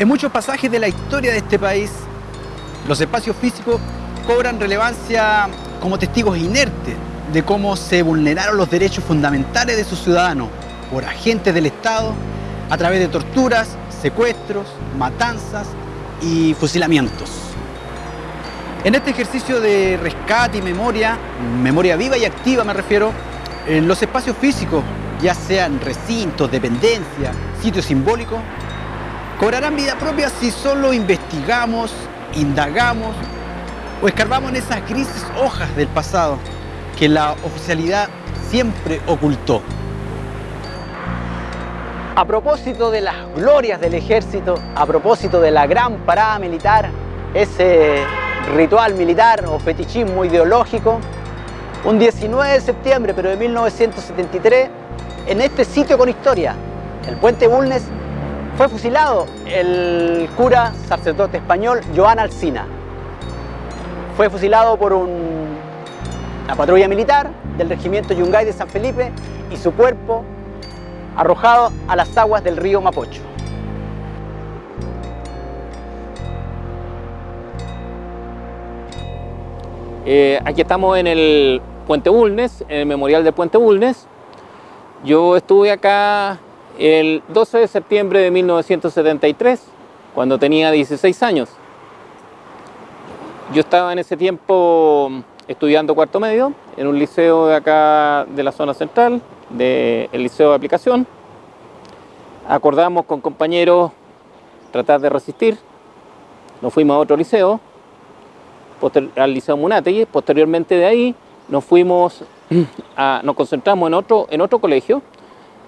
En muchos pasajes de la historia de este país, los espacios físicos cobran relevancia como testigos inertes de cómo se vulneraron los derechos fundamentales de sus ciudadanos por agentes del Estado a través de torturas, secuestros, matanzas y fusilamientos. En este ejercicio de rescate y memoria, memoria viva y activa me refiero, en los espacios físicos, ya sean recintos, dependencias, sitios simbólicos, cobrarán vida propia si solo investigamos, indagamos o escarbamos en esas grises hojas del pasado que la oficialidad siempre ocultó. A propósito de las glorias del ejército, a propósito de la gran parada militar, ese ritual militar o fetichismo ideológico, un 19 de septiembre pero de 1973, en este sitio con historia, el puente Bulnes, fue fusilado el cura sacerdote español Joan Alsina. Fue fusilado por una patrulla militar del regimiento Yungay de San Felipe y su cuerpo arrojado a las aguas del río Mapocho. Eh, aquí estamos en el Puente Bulnes, en el memorial del Puente Bulnes. Yo estuve acá el 12 de septiembre de 1973, cuando tenía 16 años. Yo estaba en ese tiempo estudiando cuarto medio en un liceo de acá de la zona central, del liceo de aplicación. Acordamos con compañeros tratar de resistir. Nos fuimos a otro liceo al Liceo Munategui. Posteriormente de ahí nos fuimos, nos concentramos en otro, en otro colegio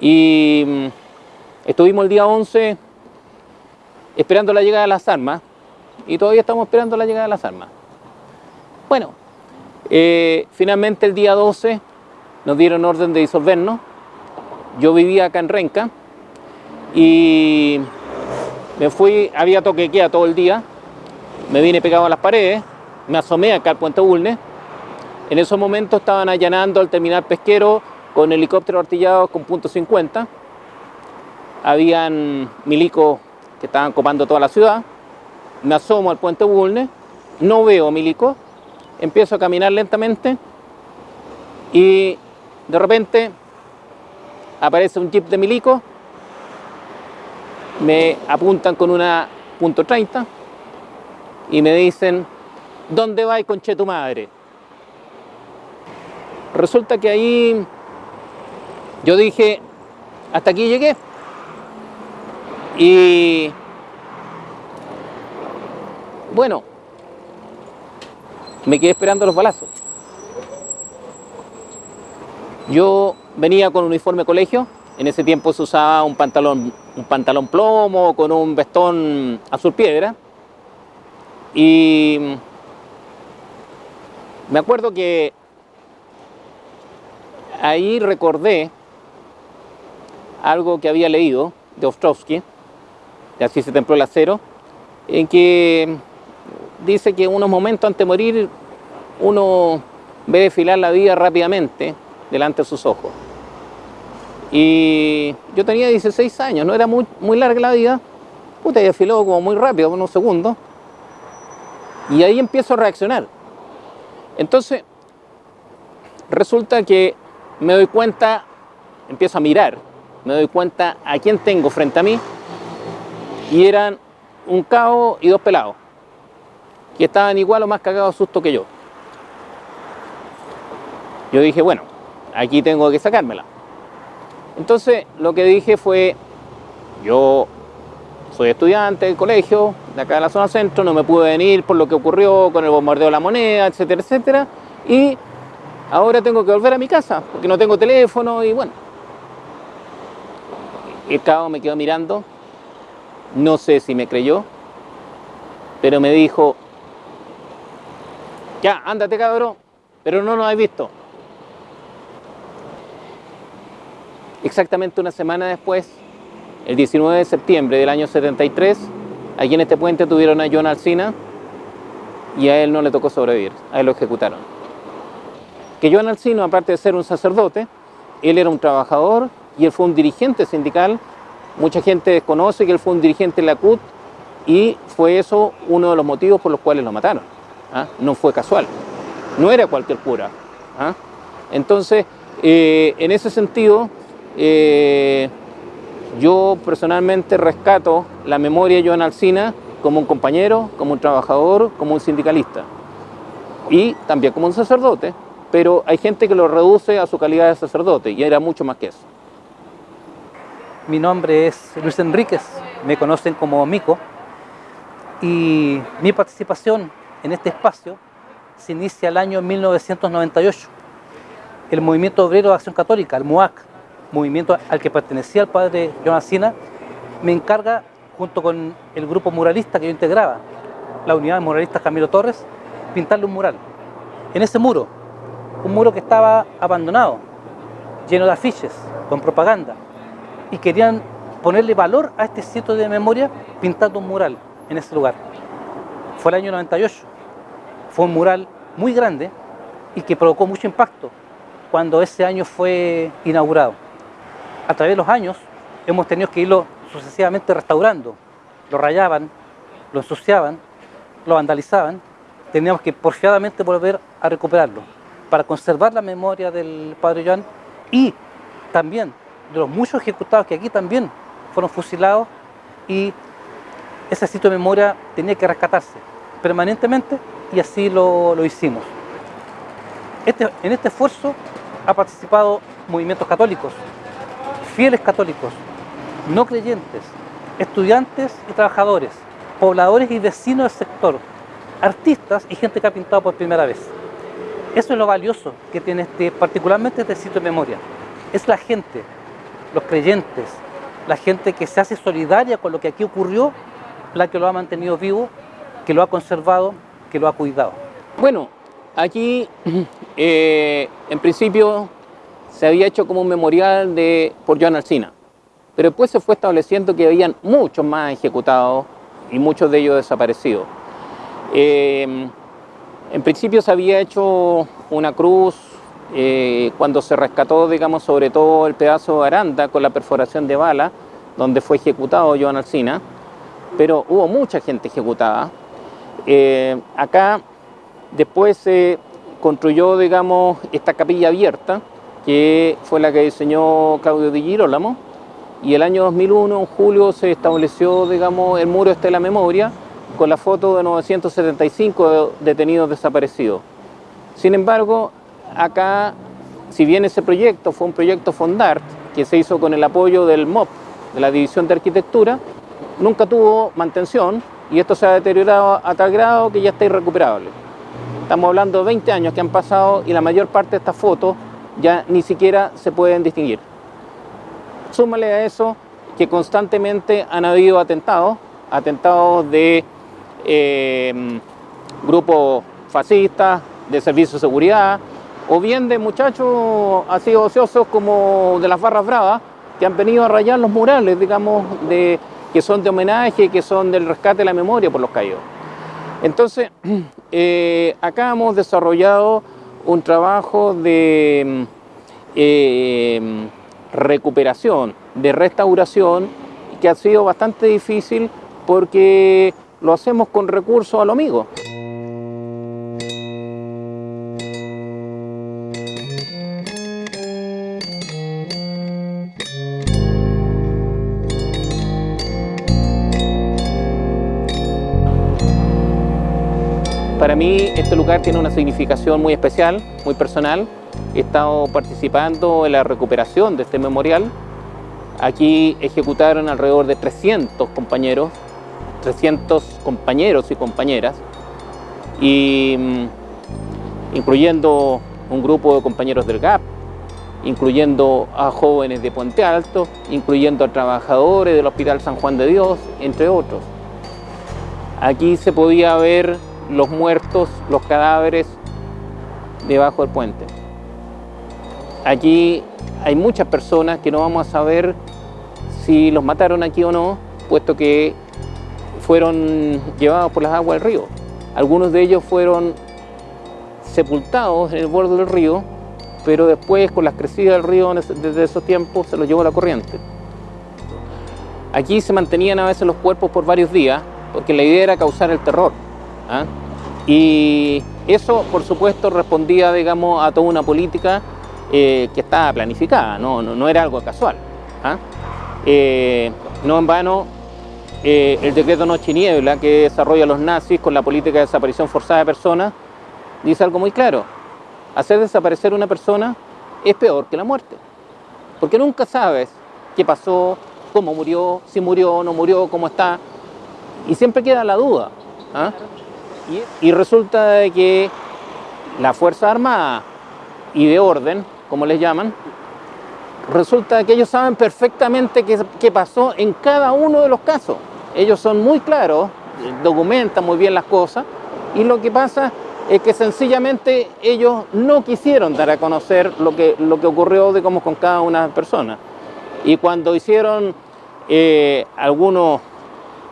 y mm, estuvimos el día 11 esperando la llegada de las armas y todavía estamos esperando la llegada de las armas. Bueno, eh, finalmente el día 12 nos dieron orden de disolvernos. Yo vivía acá en Renca y me fui, había toque queda todo el día, me vine pegado a las paredes me asomé acá al Puente Bulnes. En esos momentos estaban allanando al terminal pesquero con helicópteros artillados con punto .50. Habían milicos que estaban copando toda la ciudad. Me asomo al Puente Bulnes, no veo milicos, empiezo a caminar lentamente y de repente aparece un jeep de milico, me apuntan con una punto .30 y me dicen ¿dónde va y conche tu madre? Resulta que ahí yo dije, hasta aquí llegué. Y bueno, me quedé esperando los balazos. Yo venía con uniforme colegio, en ese tiempo se usaba un pantalón, un pantalón plomo con un vestón azul piedra y me acuerdo que ahí recordé algo que había leído de Ostrovsky, de Así se templó el acero, en que dice que unos momentos antes de morir uno ve desfilar la vida rápidamente delante de sus ojos. Y yo tenía 16 años, no era muy, muy larga la vida, puta, y desfiló como muy rápido, unos segundos, y ahí empiezo a reaccionar. Entonces, resulta que me doy cuenta, empiezo a mirar, me doy cuenta a quién tengo frente a mí y eran un cabo y dos pelados que estaban igual o más cagados susto que yo. Yo dije, bueno, aquí tengo que sacármela. Entonces lo que dije fue, yo soy estudiante del colegio, de acá de la zona centro, no me pude venir por lo que ocurrió con el bombardeo de la moneda, etcétera, etcétera. Y ahora tengo que volver a mi casa, porque no tengo teléfono y bueno. El cabo me quedó mirando, no sé si me creyó, pero me dijo, ya, ándate cabrón, pero no nos has visto. Exactamente una semana después, el 19 de septiembre del año 73, aquí en este puente tuvieron a John Alcina y a él no le tocó sobrevivir, a él lo ejecutaron. Que John Alcino, aparte de ser un sacerdote, él era un trabajador y él fue un dirigente sindical. Mucha gente desconoce que él fue un dirigente de la CUT y fue eso uno de los motivos por los cuales lo mataron. ¿ah? No fue casual, no era cualquier cura. ¿ah? Entonces, eh, en ese sentido, eh, yo personalmente rescato la memoria de Joan Alcina como un compañero, como un trabajador, como un sindicalista y también como un sacerdote, pero hay gente que lo reduce a su calidad de sacerdote y era mucho más que eso. Mi nombre es Luis Enríquez, me conocen como Mico y mi participación en este espacio se inicia el año 1998. El Movimiento Obrero de Acción Católica, el MUAC, movimiento al que pertenecía el padre Joan Sina, me encarga, junto con el grupo muralista que yo integraba, la unidad de muralistas Camilo Torres, pintarle un mural. En ese muro, un muro que estaba abandonado, lleno de afiches, con propaganda, y querían ponerle valor a este sitio de memoria pintando un mural en ese lugar. Fue el año 98. Fue un mural muy grande y que provocó mucho impacto cuando ese año fue inaugurado. A través de los años hemos tenido que irlo sucesivamente restaurando. Lo rayaban, lo ensuciaban, lo vandalizaban. Teníamos que porfiadamente volver a recuperarlo para conservar la memoria del padre Joan y también de los muchos ejecutados que aquí también fueron fusilados y ese sitio de memoria tenía que rescatarse permanentemente y así lo, lo hicimos. Este, en este esfuerzo ha participado movimientos católicos, fieles católicos, no creyentes, estudiantes y trabajadores, pobladores y vecinos del sector, artistas y gente que ha pintado por primera vez. Eso es lo valioso que tiene este, particularmente este sitio de memoria. Es la gente, los creyentes, la gente que se hace solidaria con lo que aquí ocurrió, la que lo ha mantenido vivo, que lo ha conservado, que lo ha cuidado. Bueno, aquí eh, en principio se había hecho como un memorial de, por Joan Alcina, pero después se fue estableciendo que habían muchos más ejecutados y muchos de ellos desaparecidos. Eh, en principio se había hecho una cruz eh, cuando se rescató, digamos, sobre todo el pedazo de Aranda con la perforación de bala, donde fue ejecutado Joan Alcina, pero hubo mucha gente ejecutada. Eh, acá después se construyó, digamos, esta capilla abierta, que fue la que diseñó Claudio Di Girolamo, y el año 2001, en julio, se estableció, digamos, el muro este de la memoria, con la foto de 975 detenidos desaparecidos. Sin embargo, acá, si bien ese proyecto fue un proyecto Fondart, que se hizo con el apoyo del MOP, de la División de Arquitectura, nunca tuvo mantención y esto se ha deteriorado a tal grado que ya está irrecuperable. Estamos hablando de 20 años que han pasado y la mayor parte de estas fotos ya ni siquiera se pueden distinguir. Súmale a eso que constantemente han habido atentados, atentados de eh, grupos fascistas, de servicios de seguridad, o bien de muchachos así ociosos como de las barras bravas, que han venido a rayar los murales, digamos, de, que son de homenaje, que son del rescate de la memoria por los caídos. Entonces, eh, acá hemos desarrollado un trabajo de eh, recuperación, de restauración, que ha sido bastante difícil porque lo hacemos con recursos a lo amigo. Para mí este lugar tiene una significación muy especial, muy personal. He estado participando en la recuperación de este memorial. Aquí ejecutaron alrededor de 300 compañeros, 300 compañeros y compañeras, y, mm, incluyendo un grupo de compañeros del GAP, incluyendo a jóvenes de Puente Alto, incluyendo a trabajadores del Hospital San Juan de Dios, entre otros. Aquí se podía ver los muertos, los cadáveres debajo del puente. Aquí hay muchas personas que no vamos a saber si los mataron aquí o no, puesto que fueron llevados por las aguas del río. Algunos de ellos fueron sepultados en el borde del río, pero después con las crecidas del río desde esos tiempos se los llevó la corriente. Aquí se mantenían a veces los cuerpos por varios días porque la idea era causar el terror. ¿Ah? Y eso, por supuesto, respondía, digamos, a toda una política eh, que estaba planificada, no, no, era algo casual. ¿ah? Eh, no en vano, eh, el decreto Noche y Niebla que desarrolla los nazis con la política de desaparición forzada de personas, dice algo muy claro. Hacer desaparecer una persona es peor que la muerte. Porque nunca sabes qué pasó, cómo murió, si murió no murió, cómo está. Y siempre queda la duda. ¿ah? Y, resulta que la Fuerza Armada y de orden, como les llaman, resulta que ellos saben perfectamente qué, pasó en cada uno de los casos. Ellos son muy claros, documentan muy bien las cosas y lo que pasa es que sencillamente ellos no quisieron dar a conocer lo que, lo que ocurrió digamos, con cada una personas. Y cuando hicieron eh, algunos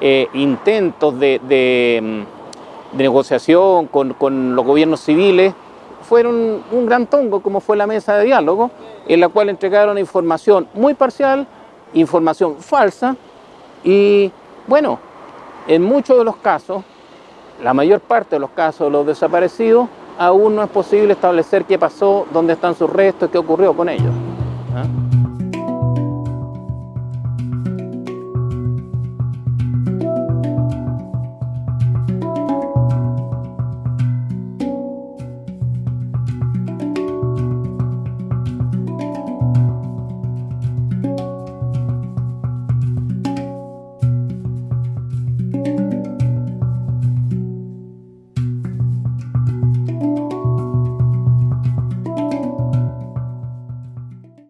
eh, intentos de, mm, negociación con, los gobiernos civiles, fueron un gran tongo, como fue la mesa de diálogo, en la cual entregaron información muy parcial, información falsa, y bueno, en muchos de los casos, la mayor parte de los casos de los desaparecidos, aún no es posible establecer qué pasó, dónde están sus restos, qué ocurrió con ellos.